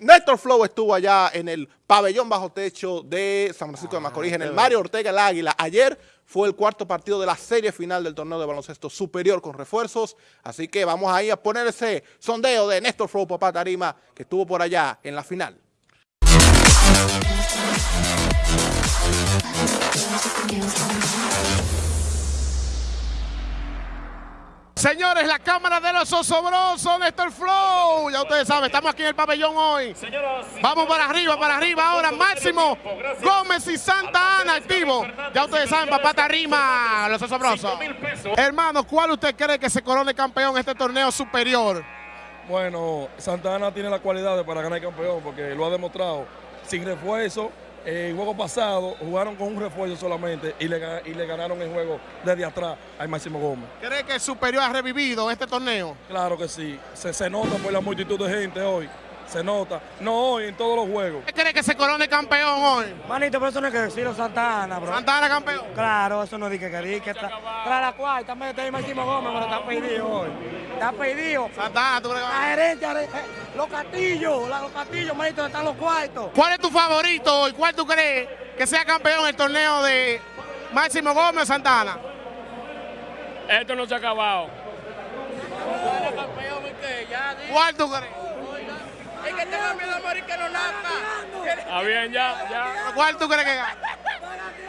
Néstor Flow estuvo allá en el pabellón bajo techo de San Francisco de Macorís, en el Mario Ortega el Águila. Ayer fue el cuarto partido de la serie final del torneo de baloncesto superior con refuerzos. Así que vamos ahí a poner ese sondeo de Néstor Flow Papá Tarima, que estuvo por allá en la final. Señores, la cámara de los osobrosos, Néstor Flow. Ya ustedes saben, estamos aquí en el pabellón hoy. Vamos para arriba, para arriba ahora. Máximo Gómez y Santa Ana activo. Ya ustedes saben, papá Tarima, los osobrosos. Hermano, ¿cuál usted cree que se corone campeón en este torneo superior? Bueno, Santa Ana tiene la cualidad para ganar el campeón porque lo ha demostrado. Sin refuerzo, el juego pasado jugaron con un refuerzo solamente y le, y le ganaron el juego desde atrás al Máximo Gómez. ¿Cree que el Superior ha revivido este torneo? Claro que sí. Se, se nota por la multitud de gente hoy. Se nota. No hoy, en todos los juegos. ¿Qué cree que se corone campeón hoy? Manito, pero eso no hay que decirlo Santa Ana, bro. Santa Ana campeón. Claro, eso no es que quería que está. Tras la cuarta, mete ahí Máximo Gómez, pero está pedido hoy. Está pedido. Santa Ana, tú crees que La va- gerencia, los castillos, la- los castillos, manito, donde están los cuartos. ¿Cuál es tu favorito hoy? ¿Cuál tú crees que sea campeón en el torneo de Máximo Gómez o Santa Ana? Esto no se ha acabado. ¿Cuál tú crees? Es que tengo miedo a morir que no nazca. Está bien ya, ya. ¿Cuál tú crees que gana?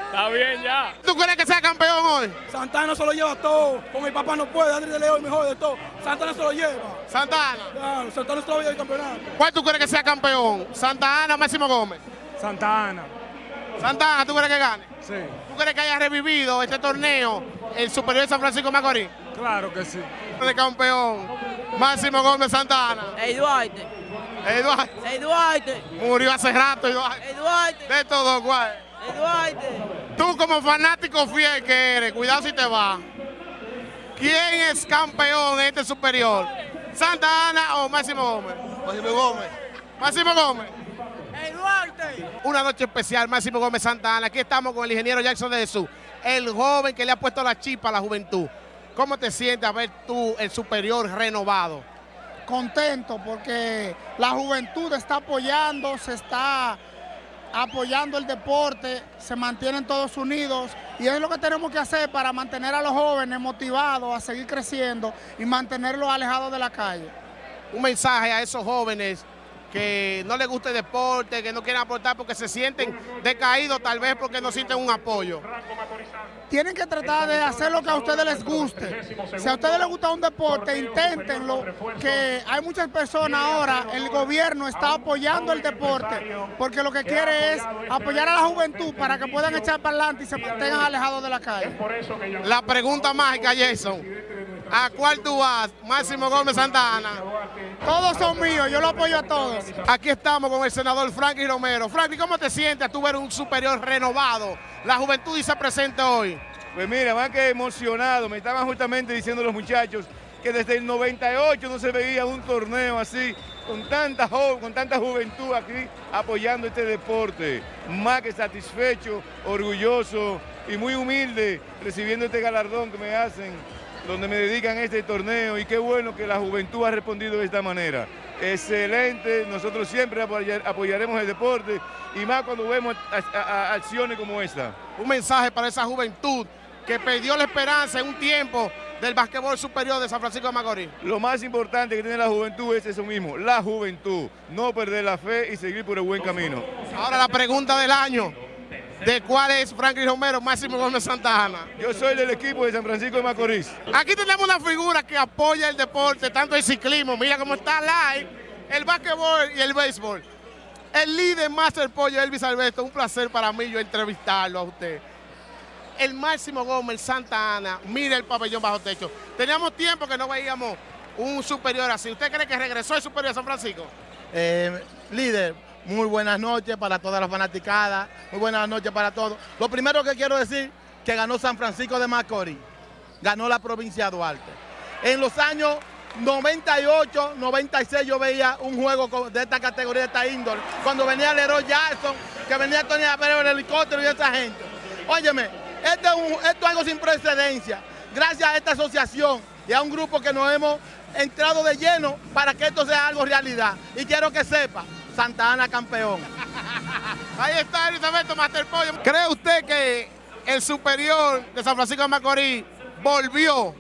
Está bien ya. ¿Tú crees que sea campeón hoy? Santana se lo lleva todo. Con mi papá no puede. Andrés de León el mejor de todo. Santana se lo lleva. Santa Ana. Claro, Santana se lo lleva el campeonato. ¿Cuál tú crees que sea campeón? ¿Santa Ana o Máximo Gómez? Santa Ana. Santa Ana, ¿tú crees que gane? Sí, ¿Tú crees que haya revivido este torneo el Superior de San Francisco de Macorís? claro que sí. De campeón, Máximo Gómez Santa Ana. Eduardo Ey, Duarte. murió hace rato, Eduardo. Ey, Duarte. De todo, ¿cuál? Ey, Duarte. Tú como fanático fiel que eres, cuidado si te va. ¿Quién es campeón en este superior? ¿Santa Ana o Máximo Gómez? Máximo Gómez. Máximo Gómez. Ey, Duarte. Una noche especial, Máximo Gómez Santa Ana. Aquí estamos con el ingeniero Jackson de Jesús, el joven que le ha puesto la chispa a la juventud. ¿Cómo te sientes a ver tú el superior renovado? Contento porque la juventud está apoyando, se está apoyando el deporte, se mantienen todos unidos y es lo que tenemos que hacer para mantener a los jóvenes motivados a seguir creciendo y mantenerlos alejados de la calle. Un mensaje a esos jóvenes que no les gusta el deporte, que no quieren aportar porque se sienten decaídos, tal vez porque no sienten un apoyo. Tienen que tratar de hacer lo que a ustedes les guste. Si a ustedes les gusta un deporte, inténtenlo, que hay muchas personas ahora, el gobierno está apoyando el deporte, porque lo que quiere es apoyar a la juventud para que puedan echar para adelante y se mantengan alejados de la calle. La pregunta mágica, Jason. ¿A cuál tú vas? Máximo Gómez Santa Ana. Todos son míos, yo lo apoyo a todos. Aquí estamos con el senador Franklin Romero. Franklin, ¿cómo te sientes a tú ver un superior renovado? La juventud dice presente hoy. Pues mira, más que emocionado, me estaban justamente diciendo los muchachos que desde el 98 no se veía un torneo así, con tanta, jo- con tanta juventud aquí apoyando este deporte. Más que satisfecho, orgulloso y muy humilde recibiendo este galardón que me hacen, donde me dedican este torneo y qué bueno que la juventud ha respondido de esta manera. Excelente, nosotros siempre apoyar- apoyaremos el deporte y más cuando vemos a- a- a- acciones como esta. Un mensaje para esa juventud que perdió la esperanza en un tiempo del basquetbol superior de San Francisco de Macorís. Lo más importante que tiene la juventud es eso mismo, la juventud. No perder la fe y seguir por el buen camino. Ahora la pregunta del año. ¿De cuál es Franklin Romero, Máximo Gómez Santa Ana? Yo soy del equipo de San Francisco de Macorís. Aquí tenemos una figura que apoya el deporte, tanto el ciclismo, mira cómo está live, el basquetbol y el béisbol. El líder Master Pollo, Elvis Alberto, un placer para mí yo entrevistarlo a usted. El Máximo Gómez, Santa Ana, mira el pabellón bajo techo. Teníamos tiempo que no veíamos un superior así. ¿Usted cree que regresó el superior a San Francisco? Eh, líder, muy buenas noches para todas las fanaticadas, muy buenas noches para todos. Lo primero que quiero decir, que ganó San Francisco de Macorís, ganó la provincia de Duarte. En los años 98, 96 yo veía un juego de esta categoría, de esta índole, cuando venía Leroy Jackson, que venía Tony Abreu en el helicóptero y esa gente. Óyeme, este es esto es algo sin precedencia, gracias a esta asociación y a un grupo que nos hemos entrado de lleno para que esto sea algo realidad. Y quiero que sepa Santa Ana campeón. Ahí está Elizabeth Master Pollo. ¿Cree usted que el superior de San Francisco de Macorís volvió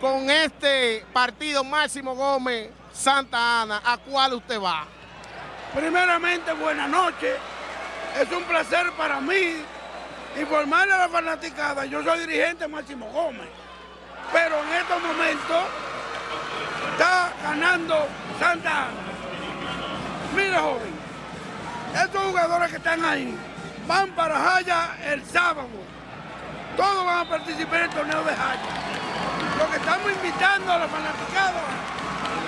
con este partido Máximo Gómez Santa Ana? ¿A cuál usted va? Primeramente, buenas noches. Es un placer para mí informarle a la fanaticada. Yo soy dirigente Máximo Gómez. Pero en estos momentos está ganando Santa Ana. Mire, joven, estos jugadores que están ahí van para Jaya el sábado. Todos van a participar en el torneo de Jaya. Lo que estamos invitando a la fanaticada,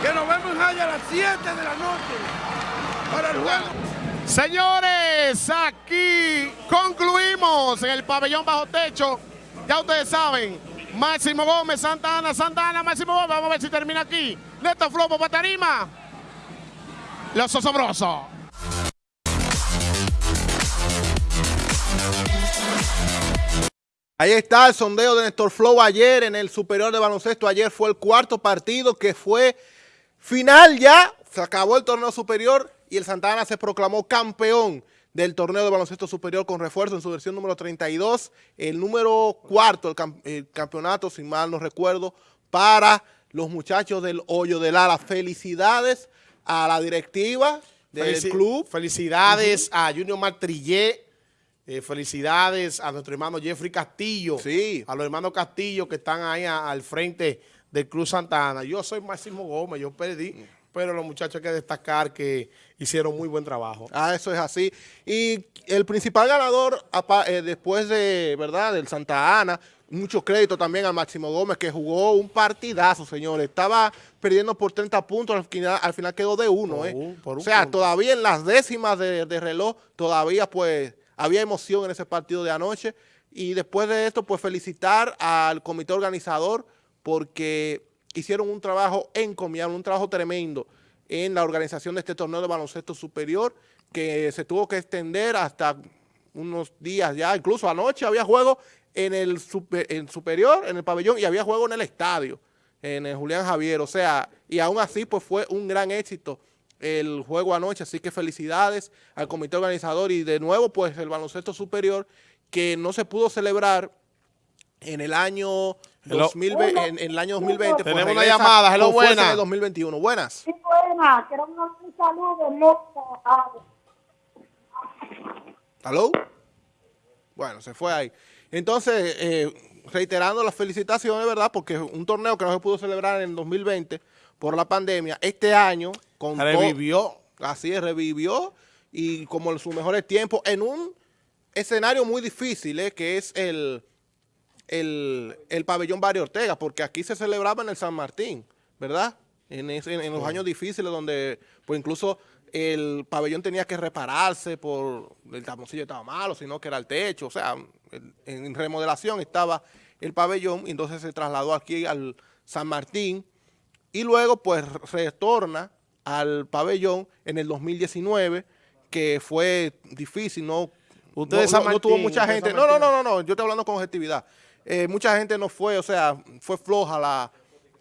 que nos vemos en Jaya a las 7 de la noche para el juego. Señores, aquí concluimos en el pabellón bajo techo. Ya ustedes saben, Máximo Gómez, Santa Ana, Santa Ana, Máximo Gómez. Vamos a ver si termina aquí. Neto Flopo Patarima. Los osobrosos. Ahí está el sondeo de Néstor Flow ayer en el Superior de Baloncesto. Ayer fue el cuarto partido que fue final ya. Se acabó el torneo superior y el Santa Ana se proclamó campeón del torneo de baloncesto superior con refuerzo en su versión número 32. El número cuarto, el campeonato, si mal no recuerdo, para los muchachos del Hoyo del Ala. Felicidades a la directiva del Felici club. Felicidades a Junior Martrillé. Eh, felicidades a nuestro hermano Jeffrey Castillo. Sí. A los hermanos Castillo que están ahí a- al frente del Club Santa Ana. Yo soy Máximo Gómez, yo perdí. Pero los muchachos hay que destacar que hicieron muy buen trabajo. Ah, eso es así. Y el principal ganador, eh, después de, ¿verdad?, del Santa Ana, mucho crédito también a Máximo Gómez, que jugó un partidazo, señores. Estaba perdiendo por 30 puntos, al final, al final quedó de uno, Por ¿eh? un- por un o sea, punto. todavía en las décimas de, de reloj, todavía, pues, había emoción en ese partido de anoche. Y después de esto, pues, felicitar al comité organizador, porque hicieron un trabajo encomiable, un trabajo tremendo en la organización de este torneo de baloncesto superior, que se tuvo que extender hasta unos días ya, incluso anoche había juego en el, super- en superior, en el pabellón, y había juego en el estadio, en el Julián Javier, o sea, y aún así pues fue un gran éxito el juego anoche, así que felicidades al comité organizador. Y de nuevo pues el baloncesto superior que no se pudo celebrar en el año Hello. 2020, en, en el año 2020. pues, Tenemos una llamada, hello, con fuerza buena. En el 2021. Buenas. Sí, buena, quiero un saludo, ¿Aló? Bueno, se fue ahí. Entonces, eh, reiterando las felicitaciones, ¿verdad? Porque un torneo que no se pudo celebrar en el 2020 por la pandemia, este año con Revivió. así es, revivió y como en sus mejores tiempos, en un escenario muy difícil, ¿eh? que es el, el, el pabellón Barrio Ortega, porque aquí se celebraba en el San Martín, ¿verdad? En, ese- en los años difíciles donde, pues incluso el pabellón tenía que repararse por el taponcillo estaba malo, sino que era el techo, o sea, en, en remodelación estaba el pabellón, y entonces se trasladó aquí al San Martín, y luego pues retorna al pabellón en el 2019, que fue difícil, no, Usted no, no- no tuvo mucha gente. No, no, no, no, no, yo estoy hablando con objetividad. Eh, mucha gente no fue, o sea, fue floja la,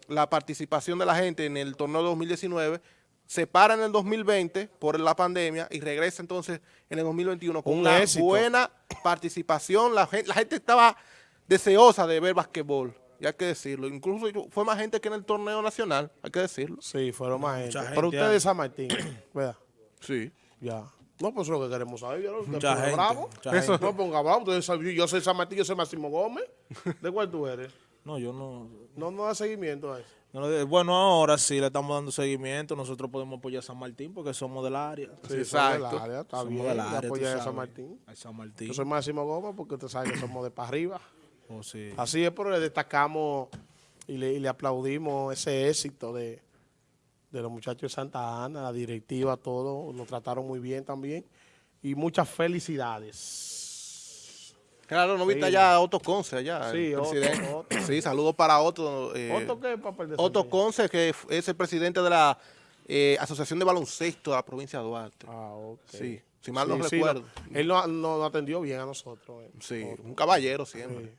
la participación de la gente en el torneo de 2019. Se para en el 2020 por la pandemia y regresa entonces en el 2021 con Un una éxito. buena participación. La gente, la gente estaba deseosa de ver basquetbol, y hay que decirlo. Incluso fue más gente que en el torneo nacional, hay que decirlo. Sí, fueron más gente. Mucha Pero gente usted hay. de San Martín, ¿verdad? Sí. Ya. No, pues eso es lo que queremos saber. Yo no Mucha gente, bravo. mucha Eso gente. no ponga bravo. Yo soy San Martín, yo soy Máximo Gómez. ¿De cuál tú eres? No, yo no, No, no da seguimiento a eso. no Bueno, ahora sí le estamos dando seguimiento. Nosotros podemos apoyar a San Martín porque somos del área. Sí, exacto. Del área, está Somos bien. del área, tú apoya a. San Martín. A San Martín. Yo soy Máximo Gómez porque usted sabe que somos de para arriba. Oh, sí. Así es, pero le destacamos y le, y le aplaudimos ese éxito de, de los muchachos de Santa Ana, la directiva, todo. Nos trataron muy bien también. Y muchas felicidades. Claro, no viste Sí. allá a Otto Conce allá, Sí, el Otto, presidente. Otto. Sí, saludos para Otto. eh, ¿Otto qué papel de Otto? Conce, que es el presidente de la eh, Asociación de Baloncesto de la provincia de Duarte. Ah, ok. Sí, si mal no Sí, recuerdo. Él nos no, nos atendió bien a nosotros. eh. Sí, un caballero siempre. Sí.